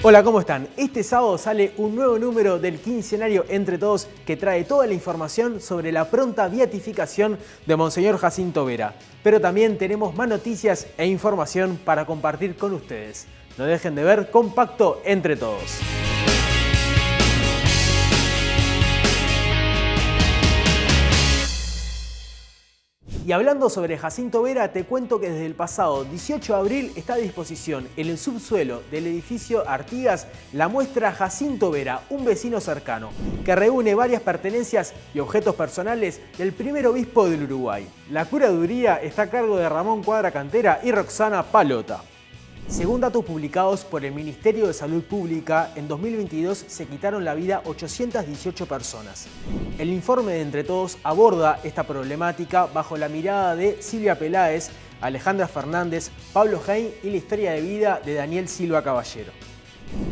Hola, ¿cómo están? Este sábado sale un nuevo número del quincenario Entre Todos que trae toda la información sobre la pronta beatificación de Monseñor Jacinto Vera. Pero también tenemos más noticias e información para compartir con ustedes. No dejen de ver Compacto Entre Todos. Y hablando sobre Jacinto Vera, te cuento que desde el pasado 18 de abril está a disposición en el subsuelo del edificio Artigas la muestra Jacinto Vera, un vecino cercano, que reúne varias pertenencias y objetos personales del primer obispo del Uruguay. La curaduría está a cargo de Ramón Cuadra Cantera y Roxana Palota. Según datos publicados por el Ministerio de Salud Pública, en 2022 se quitaron la vida 818 personas. El informe de Entre Todos aborda esta problemática bajo la mirada de Silvia Peláez, Alejandra Fernández, Pablo Hein y la historia de vida de Daniel Silva Caballero.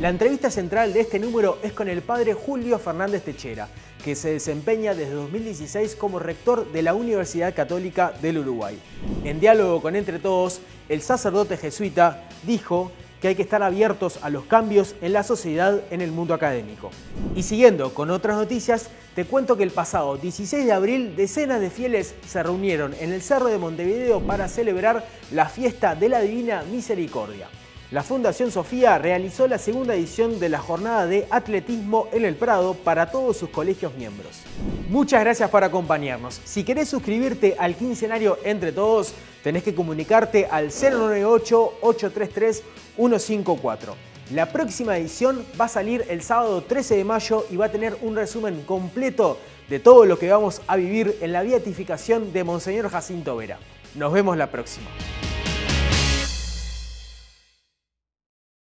La entrevista central de este número es con el padre Julio Fernández Techera, que se desempeña desde 2016 como rector de la Universidad Católica del Uruguay. En diálogo con Entre Todos, el sacerdote jesuita dijo que hay que estar abiertos a los cambios en la sociedad en el mundo académico. Y siguiendo con otras noticias, te cuento que el pasado 16 de abril decenas de fieles se reunieron en el Cerro de Montevideo para celebrar la fiesta de la Divina Misericordia. La Fundación Sofía realizó la segunda edición de la jornada de atletismo en el Prado para todos sus colegios miembros. Muchas gracias por acompañarnos. Si querés suscribirte al quincenario Entre Todos, tenés que comunicarte al 098-833-154. La próxima edición va a salir el sábado 13 de mayo y va a tener un resumen completo de todo lo que vamos a vivir en la beatificación de Monseñor Jacinto Vera. Nos vemos la próxima.